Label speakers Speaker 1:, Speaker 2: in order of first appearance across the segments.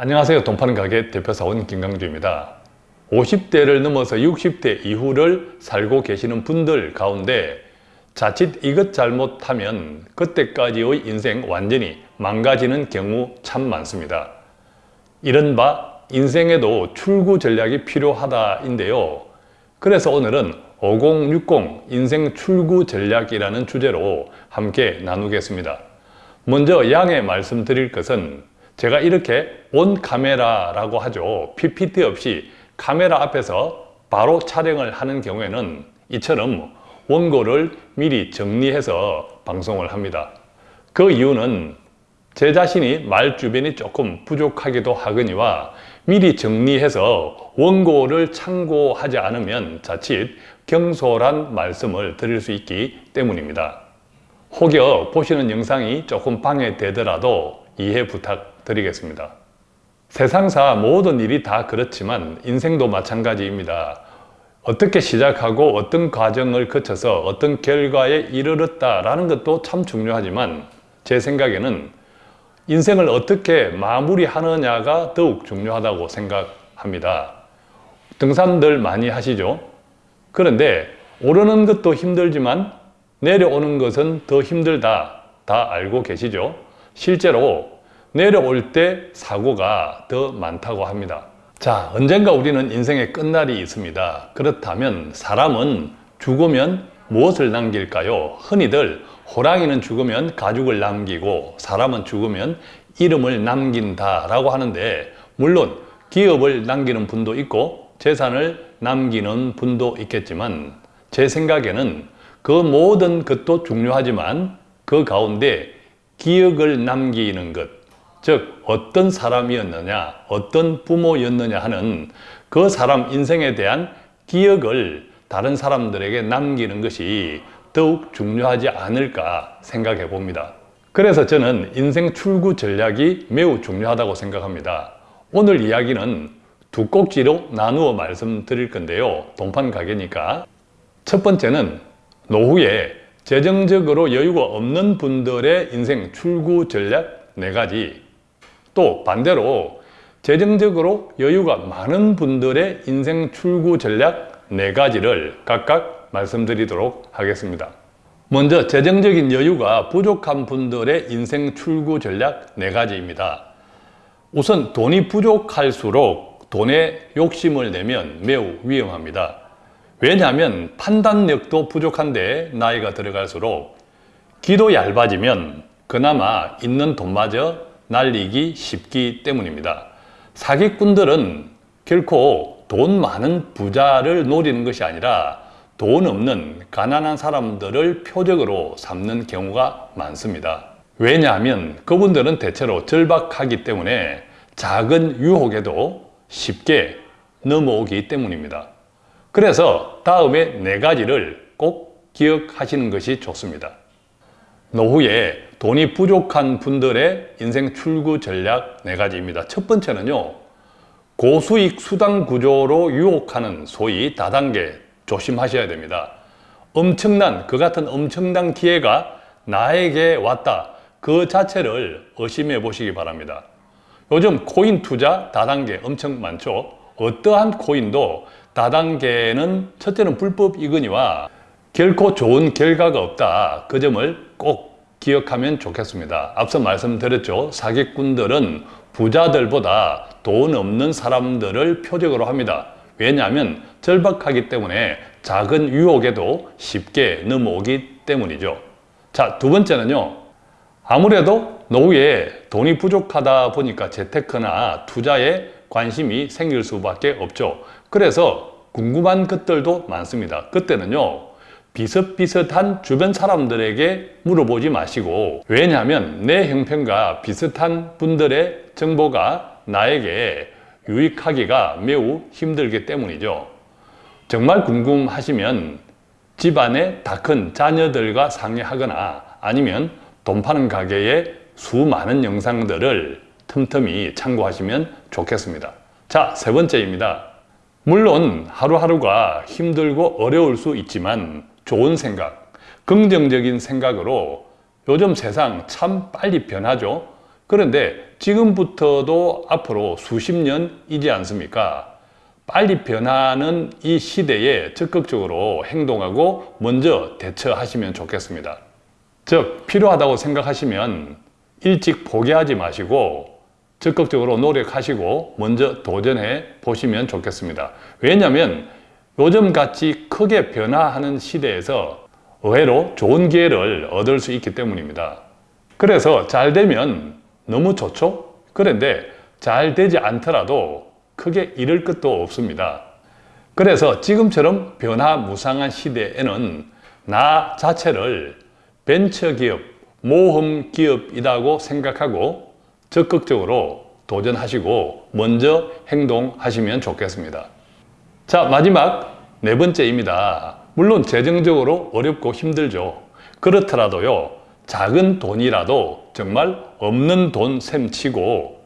Speaker 1: 안녕하세요. 돈 파는 가게 대표사원 김강주입니다. 50대를 넘어서 60대 이후를 살고 계시는 분들 가운데 자칫 이것 잘못하면 그때까지의 인생 완전히 망가지는 경우 참 많습니다. 이른바 인생에도 출구 전략이 필요하다인데요. 그래서 오늘은 5060 인생 출구 전략이라는 주제로 함께 나누겠습니다. 먼저 양해 말씀드릴 것은 제가 이렇게 온 카메라라고 하죠. PPT 없이 카메라 앞에서 바로 촬영을 하는 경우에는 이처럼 원고를 미리 정리해서 방송을 합니다. 그 이유는 제 자신이 말 주변이 조금 부족하기도 하거니와 미리 정리해서 원고를 참고하지 않으면 자칫 경솔한 말씀을 드릴 수 있기 때문입니다. 혹여 보시는 영상이 조금 방해되더라도 이해 부탁 드리겠습니다. 세상사 모든 일이 다 그렇지만 인생도 마찬가지입니다. 어떻게 시작하고 어떤 과정을 거쳐서 어떤 결과에 이르렀다라는 것도 참 중요하지만 제 생각에는 인생을 어떻게 마무리하느냐가 더욱 중요하다고 생각합니다. 등산들 많이 하시죠? 그런데 오르는 것도 힘들지만 내려오는 것은 더 힘들다 다 알고 계시죠? 실제로 내려올 때 사고가 더 많다고 합니다. 자, 언젠가 우리는 인생의 끝날이 있습니다. 그렇다면 사람은 죽으면 무엇을 남길까요? 흔히들 호랑이는 죽으면 가죽을 남기고 사람은 죽으면 이름을 남긴다라고 하는데 물론 기업을 남기는 분도 있고 재산을 남기는 분도 있겠지만 제 생각에는 그 모든 것도 중요하지만 그 가운데 기억을 남기는 것, 즉 어떤 사람이었느냐, 어떤 부모였느냐 하는 그 사람 인생에 대한 기억을 다른 사람들에게 남기는 것이 더욱 중요하지 않을까 생각해 봅니다. 그래서 저는 인생 출구 전략이 매우 중요하다고 생각합니다. 오늘 이야기는 두 꼭지로 나누어 말씀드릴 건데요. 동판 가게니까. 첫 번째는 노후에 재정적으로 여유가 없는 분들의 인생 출구 전략 네 가지 또 반대로 재정적으로 여유가 많은 분들의 인생 출구 전략 네 가지를 각각 말씀드리도록 하겠습니다. 먼저 재정적인 여유가 부족한 분들의 인생 출구 전략 네 가지입니다. 우선 돈이 부족할수록 돈에 욕심을 내면 매우 위험합니다. 왜냐하면 판단력도 부족한데 나이가 들어갈수록 기도 얇아지면 그나마 있는 돈마저 날리기 쉽기 때문입니다. 사기꾼들은 결코 돈 많은 부자를 노리는 것이 아니라 돈 없는 가난한 사람들을 표적으로 삼는 경우가 많습니다. 왜냐하면 그분들은 대체로 절박하기 때문에 작은 유혹에도 쉽게 넘어오기 때문입니다. 그래서 다음에 네 가지를 꼭 기억하시는 것이 좋습니다. 노후에 돈이 부족한 분들의 인생 출구 전략 네 가지입니다. 첫 번째는요. 고수익 수당 구조로 유혹하는 소위 다단계 조심하셔야 됩니다. 엄청난 그 같은 엄청난 기회가 나에게 왔다. 그 자체를 의심해 보시기 바랍니다. 요즘 코인 투자 다단계 엄청 많죠. 어떠한 코인도 다단계는 첫째는 불법이거니와 결코 좋은 결과가 없다. 그 점을 꼭 기억하면 좋겠습니다. 앞서 말씀드렸죠. 사기꾼들은 부자들보다 돈 없는 사람들을 표적으로 합니다. 왜냐하면 절박하기 때문에 작은 유혹에도 쉽게 넘어오기 때문이죠. 자, 두 번째는요. 아무래도 노후에 돈이 부족하다 보니까 재테크나 투자에 관심이 생길 수밖에 없죠. 그래서 궁금한 것들도 많습니다. 그때는요. 비슷비슷한 주변 사람들에게 물어보지 마시고 왜냐하면 내 형편과 비슷한 분들의 정보가 나에게 유익하기가 매우 힘들기 때문이죠. 정말 궁금하시면 집안에 다큰 자녀들과 상의하거나 아니면 돈 파는 가게의 수많은 영상들을 틈틈이 참고하시면 좋겠습니다. 자, 세 번째입니다. 물론 하루하루가 힘들고 어려울 수 있지만 좋은 생각, 긍정적인 생각으로 요즘 세상 참 빨리 변하죠. 그런데 지금부터도 앞으로 수십 년이지 않습니까? 빨리 변하는 이 시대에 적극적으로 행동하고 먼저 대처하시면 좋겠습니다. 즉, 필요하다고 생각하시면 일찍 포기하지 마시고 적극적으로 노력하시고 먼저 도전해 보시면 좋겠습니다. 왜냐하면 요즘 같이 크게 변화하는 시대에서 의외로 좋은 기회를 얻을 수 있기 때문입니다. 그래서 잘 되면 너무 좋죠? 그런데 잘 되지 않더라도 크게 잃을 것도 없습니다. 그래서 지금처럼 변화무상한 시대에는 나 자체를 벤처기업, 모험기업이라고 생각하고 적극적으로 도전하시고 먼저 행동하시면 좋겠습니다. 자, 마지막 네 번째입니다. 물론 재정적으로 어렵고 힘들죠. 그렇더라도요, 작은 돈이라도 정말 없는 돈 셈치고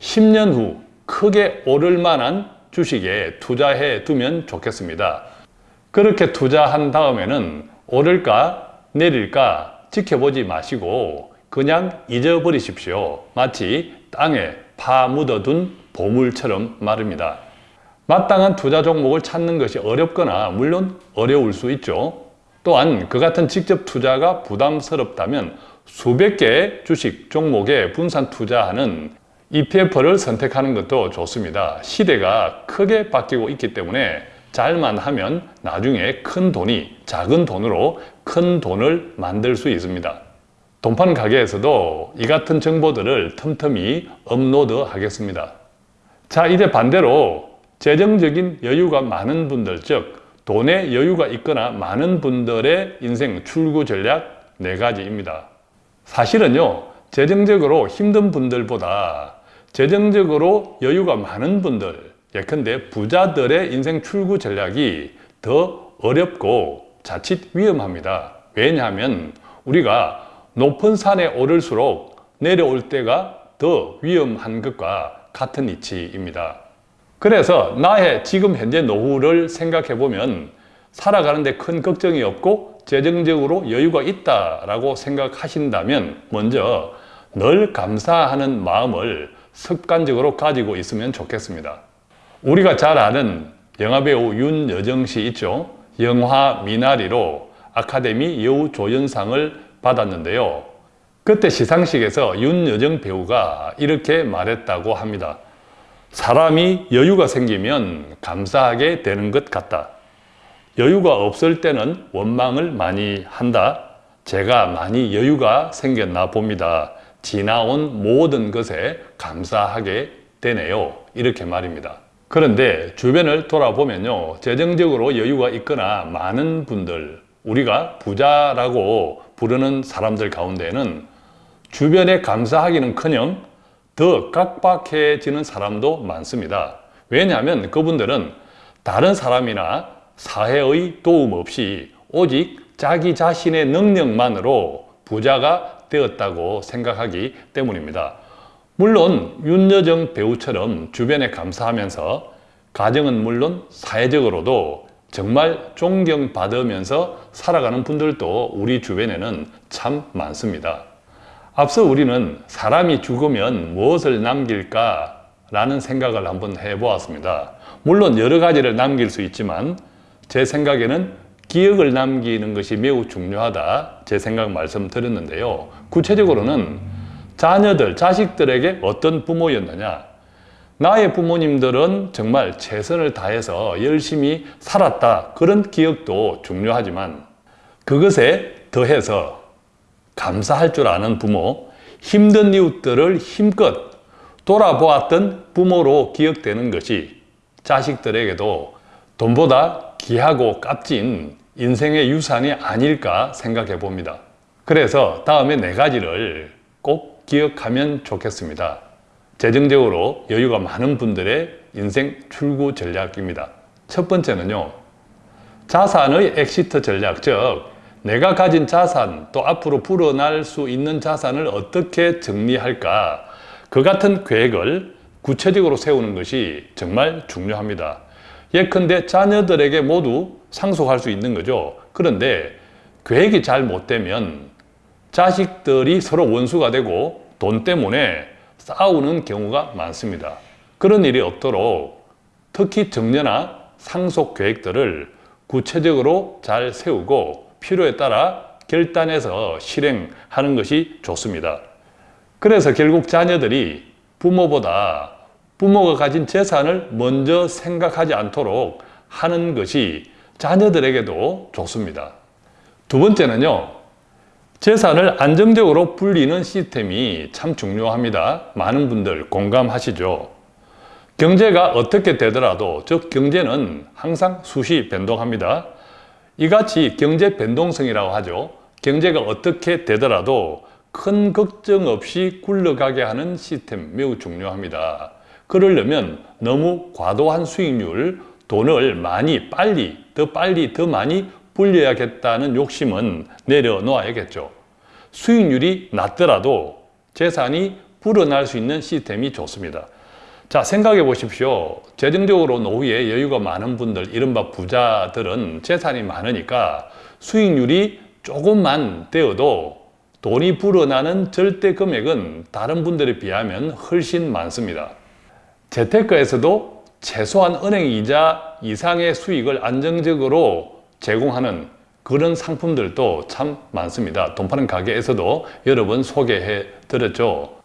Speaker 1: 10년 후 크게 오를 만한 주식에 투자해 두면 좋겠습니다. 그렇게 투자한 다음에는 오를까 내릴까 지켜보지 마시고 그냥 잊어버리십시오. 마치 땅에 파 묻어둔 보물처럼 말입니다. 마땅한 투자 종목을 찾는 것이 어렵거나 물론 어려울 수 있죠. 또한 그 같은 직접 투자가 부담스럽다면 수백 개의 주식 종목에 분산 투자하는 EPF를 선택하는 것도 좋습니다. 시대가 크게 바뀌고 있기 때문에 잘만 하면 나중에 큰 돈이 작은 돈으로 큰 돈을 만들 수 있습니다. 돈판 가게에서도 이 같은 정보들을 틈틈이 업로드 하겠습니다. 자, 이제 반대로 재정적인 여유가 많은 분들, 즉 돈에 여유가 있거나 많은 분들의 인생 출구 전략 네 가지입니다. 사실은요, 재정적으로 힘든 분들보다 재정적으로 여유가 많은 분들, 예컨대 부자들의 인생 출구 전략이 더 어렵고 자칫 위험합니다. 왜냐하면 우리가 높은 산에 오를수록 내려올 때가 더 위험한 것과 같은 이치입니다. 그래서 나의 지금 현재 노후를 생각해 보면 살아가는데 큰 걱정이 없고 재정적으로 여유가 있다라고 생각하신다면 먼저 늘 감사하는 마음을 습관적으로 가지고 있으면 좋겠습니다. 우리가 잘 아는 영화배우 윤여정 씨 있죠? 영화 미나리로 아카데미 여우 조연상을 받았는데요. 그때 시상식에서 윤여정 배우가 이렇게 말했다고 합니다. 사람이 여유가 생기면 감사하게 되는 것 같다. 여유가 없을 때는 원망을 많이 한다. 제가 많이 여유가 생겼나 봅니다. 지나온 모든 것에 감사하게 되네요. 이렇게 말입니다. 그런데 주변을 돌아보면요. 재정적으로 여유가 있거나 많은 분들, 우리가 부자라고 부르는 사람들 가운데는 주변에 감사하기는 커녕 더 깍박해지는 사람도 많습니다. 왜냐하면 그분들은 다른 사람이나 사회의 도움 없이 오직 자기 자신의 능력만으로 부자가 되었다고 생각하기 때문입니다. 물론 윤여정 배우처럼 주변에 감사하면서 가정은 물론 사회적으로도 정말 존경받으면서 살아가는 분들도 우리 주변에는 참 많습니다. 앞서 우리는 사람이 죽으면 무엇을 남길까 라는 생각을 한번 해보았습니다. 물론 여러 가지를 남길 수 있지만 제 생각에는 기억을 남기는 것이 매우 중요하다 제 생각 말씀드렸는데요. 구체적으로는 자녀들, 자식들에게 어떤 부모였느냐 나의 부모님들은 정말 최선을 다해서 열심히 살았다 그런 기억도 중요하지만 그것에 더해서 감사할 줄 아는 부모, 힘든 이웃들을 힘껏 돌아보았던 부모로 기억되는 것이 자식들에게도 돈보다 귀하고 값진 인생의 유산이 아닐까 생각해 봅니다. 그래서 다음에 네 가지를 꼭 기억하면 좋겠습니다. 재정적으로 여유가 많은 분들의 인생 출구 전략입니다. 첫 번째는요, 자산의 exit 전략, 즉, 내가 가진 자산 또 앞으로 불어날 수 있는 자산을 어떻게 정리할까 그 같은 계획을 구체적으로 세우는 것이 정말 중요합니다. 예컨대 자녀들에게 모두 상속할 수 있는 거죠. 그런데 계획이 잘 못되면 자식들이 서로 원수가 되고 돈 때문에 싸우는 경우가 많습니다. 그런 일이 없도록 특히 정년화 상속 계획들을 구체적으로 잘 세우고 필요에 따라 결단해서 실행하는 것이 좋습니다. 그래서 결국 자녀들이 부모보다 부모가 가진 재산을 먼저 생각하지 않도록 하는 것이 자녀들에게도 좋습니다. 두 번째는요. 재산을 안정적으로 불리는 시스템이 참 중요합니다. 많은 분들 공감하시죠? 경제가 어떻게 되더라도 즉 경제는 항상 수시 변동합니다. 이같이 경제 변동성이라고 하죠. 경제가 어떻게 되더라도 큰 걱정 없이 굴러가게 하는 시스템 매우 중요합니다. 그러려면 너무 과도한 수익률, 돈을 많이 빨리, 더 빨리, 더 많이 불려야겠다는 욕심은 내려놓아야겠죠. 수익률이 낮더라도 재산이 불어날 수 있는 시스템이 좋습니다. 자, 생각해 보십시오. 재정적으로 노후에 여유가 많은 분들, 이른바 부자들은 재산이 많으니까 수익률이 조금만 되어도 돈이 불어나는 절대 금액은 다른 분들에 비하면 훨씬 많습니다. 재테크에서도 최소한 은행 이자 이상의 수익을 안정적으로 제공하는 그런 상품들도 참 많습니다. 돈 파는 가게에서도 여러 번 소개해 드렸죠.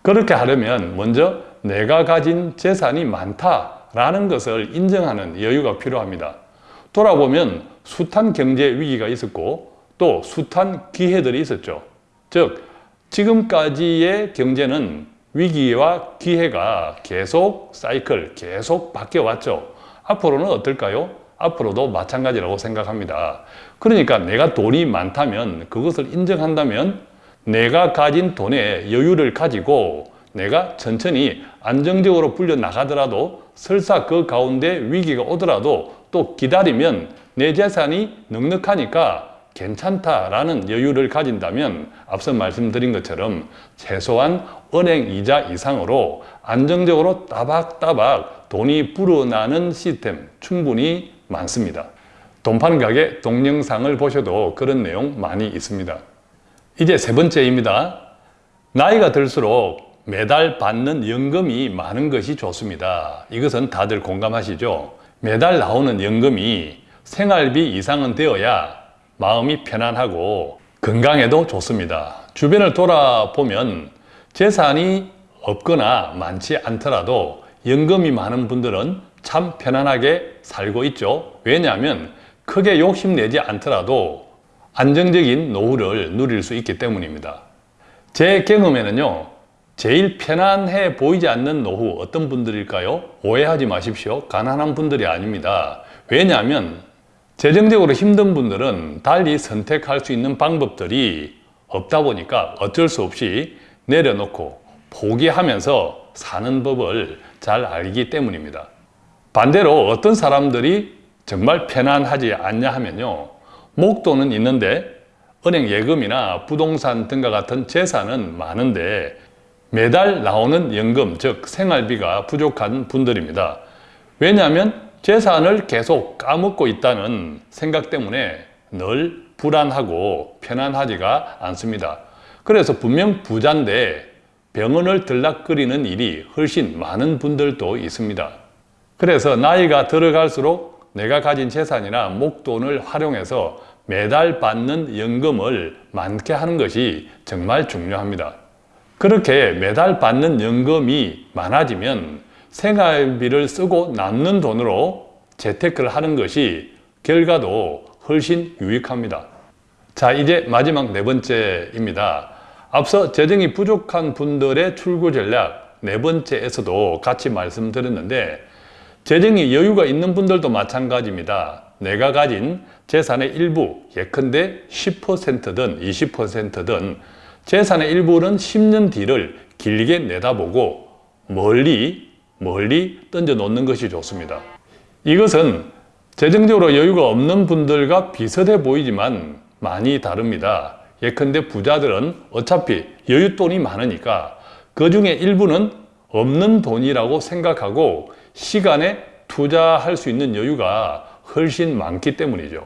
Speaker 1: 그렇게 하려면 먼저 내가 가진 재산이 많다라는 것을 인정하는 여유가 필요합니다. 돌아보면 숱한 경제 위기가 있었고 또 숱한 기회들이 있었죠. 즉 지금까지의 경제는 위기와 기회가 계속 사이클 계속 바뀌어 왔죠. 앞으로는 어떨까요? 앞으로도 마찬가지라고 생각합니다. 그러니까 내가 돈이 많다면 그것을 인정한다면 내가 가진 돈의 여유를 가지고 내가 천천히 안정적으로 불려 나가더라도 설사 그 가운데 위기가 오더라도 또 기다리면 내 재산이 넉넉하니까 괜찮다라는 여유를 가진다면 앞서 말씀드린 것처럼 최소한 은행 이자 이상으로 안정적으로 따박따박 돈이 불어나는 시스템 충분히 많습니다. 돈 파는 가게 동영상을 보셔도 그런 내용 많이 있습니다. 이제 세 번째입니다. 나이가 들수록 매달 받는 연금이 많은 것이 좋습니다. 이것은 다들 공감하시죠? 매달 나오는 연금이 생활비 이상은 되어야 마음이 편안하고 건강에도 좋습니다. 주변을 돌아보면 재산이 없거나 많지 않더라도 연금이 많은 분들은 참 편안하게 살고 있죠. 왜냐하면 크게 욕심내지 않더라도 안정적인 노후를 누릴 수 있기 때문입니다. 제 경험에는요. 제일 편안해 보이지 않는 노후 어떤 분들일까요? 오해하지 마십시오. 가난한 분들이 아닙니다. 왜냐하면 재정적으로 힘든 분들은 달리 선택할 수 있는 방법들이 없다 보니까 어쩔 수 없이 내려놓고 포기하면서 사는 법을 잘 알기 때문입니다. 반대로 어떤 사람들이 정말 편안하지 않냐 하면요. 목돈은 있는데 은행 예금이나 부동산 등과 같은 재산은 많은데 매달 나오는 연금, 즉 생활비가 부족한 분들입니다. 왜냐하면 재산을 계속 까먹고 있다는 생각 때문에 늘 불안하고 편안하지가 않습니다. 그래서 분명 부자인데 병원을 들락거리는 일이 훨씬 많은 분들도 있습니다. 그래서 나이가 들어갈수록 내가 가진 재산이나 목돈을 활용해서 매달 받는 연금을 많게 하는 것이 정말 중요합니다. 그렇게 매달 받는 연금이 많아지면 생활비를 쓰고 남는 돈으로 재테크를 하는 것이 결과도 훨씬 유익합니다. 자, 이제 마지막 네 번째입니다. 앞서 재정이 부족한 분들의 출구 전략 네 번째에서도 같이 말씀드렸는데 재정이 여유가 있는 분들도 마찬가지입니다. 내가 가진 재산의 일부, 예컨대 10%든 20%든 재산의 일부는 10년 뒤를 길게 내다보고 멀리 멀리 던져 놓는 것이 좋습니다. 이것은 재정적으로 여유가 없는 분들과 비슷해 보이지만 많이 다릅니다. 예컨대 부자들은 어차피 여윳돈이 많으니까 그 중에 일부는 없는 돈이라고 생각하고 시간에 투자할 수 있는 여유가 훨씬 많기 때문이죠.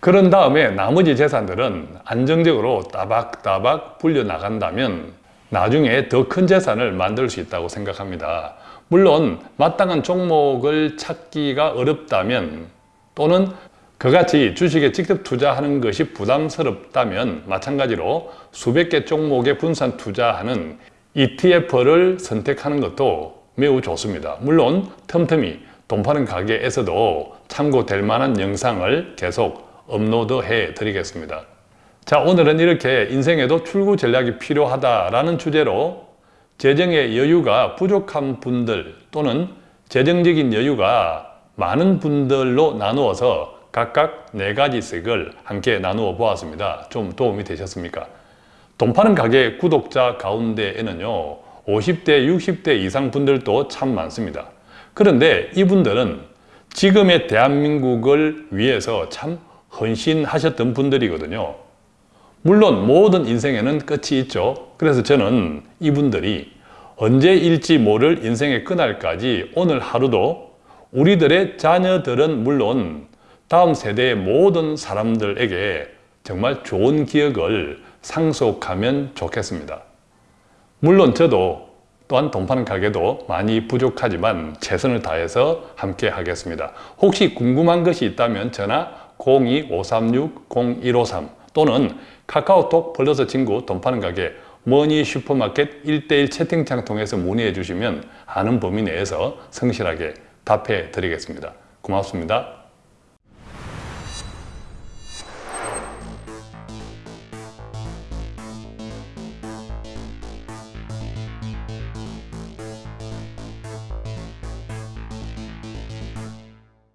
Speaker 1: 그런 다음에 나머지 재산들은 안정적으로 따박따박 불려 나간다면 나중에 더 큰 재산을 만들 수 있다고 생각합니다. 물론 마땅한 종목을 찾기가 어렵다면 또는 그같이 주식에 직접 투자하는 것이 부담스럽다면 마찬가지로 수백 개 종목에 분산 투자하는 ETF를 선택하는 것도 매우 좋습니다. 물론 틈틈이 돈 파는 가게에서도 참고될 만한 영상을 계속 업로드 해 드리겠습니다. 자 오늘은 이렇게 인생에도 출구 전략이 필요하다라는 주제로 재정의 여유가 부족한 분들 또는 재정적인 여유가 많은 분들로 나누어서 각각 네 가지씩을 함께 나누어 보았습니다. 좀 도움이 되셨습니까? 돈 파는 가게 구독자 가운데에는요 50대 60대 이상 분들도 참 많습니다. 그런데 이분들은 지금의 대한민국을 위해서 참 헌신하셨던 분들이거든요. 물론 모든 인생에는 끝이 있죠. 그래서 저는 이분들이 언제일지 모를 인생의 그날까지 오늘 하루도 우리들의 자녀들은 물론 다음 세대의 모든 사람들에게 정말 좋은 기억을 상속하면 좋겠습니다. 물론 저도 또한 돈 파는 가게도 많이 부족하지만 최선을 다해서 함께 하겠습니다. 혹시 궁금한 것이 있다면 전화 02-536-0153 또는 카카오톡 플러스 친구 돈 파는 가게 머니 슈퍼마켓 1대1 채팅창 통해서 문의해 주시면 아는 범위 내에서 성실하게 답해 드리겠습니다. 고맙습니다.